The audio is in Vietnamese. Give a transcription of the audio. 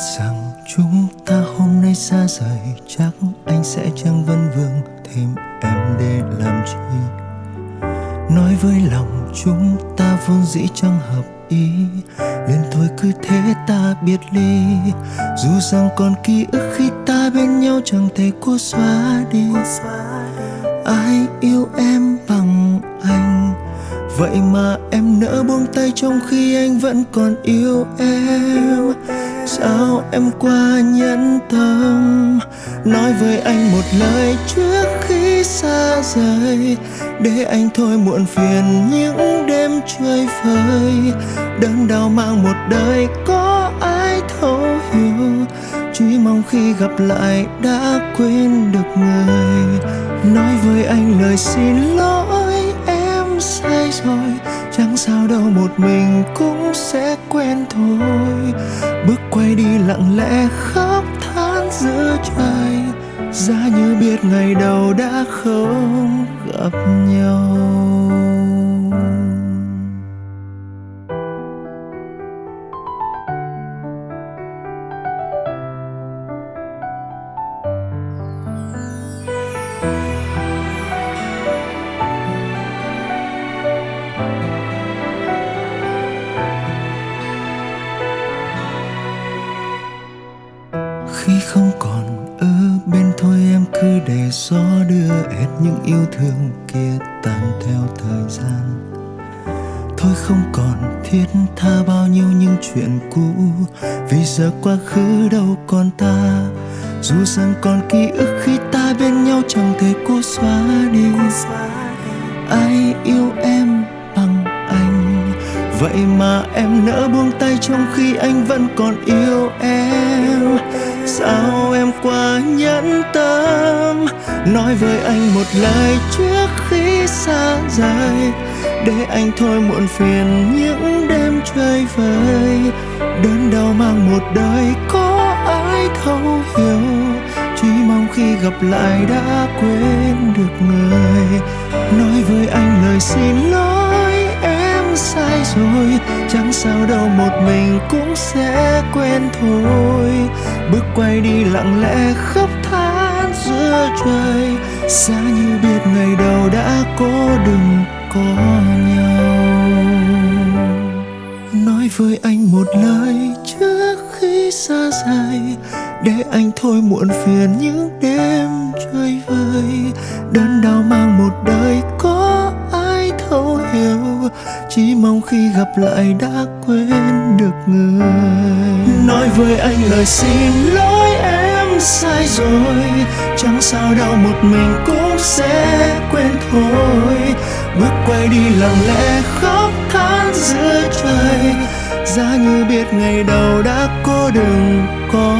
rằng chúng ta hôm nay xa rời, chắc anh sẽ chẳng vân vương thêm em để làm chi? Nói với lòng chúng ta vốn dĩ chẳng hợp ý, nên thôi cứ thế ta biệt ly. Dù rằng còn ký ức khi ta bên nhau chẳng thể cố xóa đi. Ai yêu em bằng anh? Vậy mà em nỡ buông tay trong khi anh vẫn còn yêu em. Sao em qua nhẫn tâm? Nói với anh một lời trước khi xa rời. Để anh thôi muộn phiền những đêm chơi vơi đớn đau mang một đời có ai thấu hiểu. Chỉ mong khi gặp lại đã quên được người. Nói với anh lời xin lỗi sai rồi, chẳng sao đâu, một mình cũng sẽ quen thôi. Bước quay đi lặng lẽ khóc than giữa trời giá như biết ngày đầu đã không gặp nhau. Khi không còn ở bên thôi em cứ để gió đưa hết những yêu thương kia tan theo thời gian. Thôi không còn thiết tha bao nhiêu những chuyện cũ, vì giờ quá khứ đâu còn ta. Dù rằng còn ký ức khi ta bên nhau chẳng thể cố xóa đi. Ai yêu em bằng anh? Vậy mà em nỡ buông tay trong khi anh vẫn còn yêu em sao em quá nhẫn tâm? Nói với anh một lời trước khi xa rời, để anh thôi muộn phiền những đêm chơi vơi đớn đau mang một đời có ai thấu hiểu, chỉ mong khi gặp lại đã quên được người. Nói với anh lời xin lỗi, em sai rồi, chẳng sao đâu, một mình cũng sẽ quen thôi bước quay đi lặng lẽ khóc than giữa trời. Xa như biết ngày đầu đã cố đừng có nhau. Nói với anh một lời trước khi xa rời, để anh thôi muộn phiền những đêm chơi vơi. Đơn đau mang một đời có ai thấu hiểu, chỉ mong khi gặp lại đã quên được người. Nói với anh lời xin lỗi em sai rồi. Chẳng sao đâu, một mình cũng sẽ quên thôi. Bước quay đi lặng lẽ, khóc than giữa trời. Giá như biết ngày đầu đã cố đừng có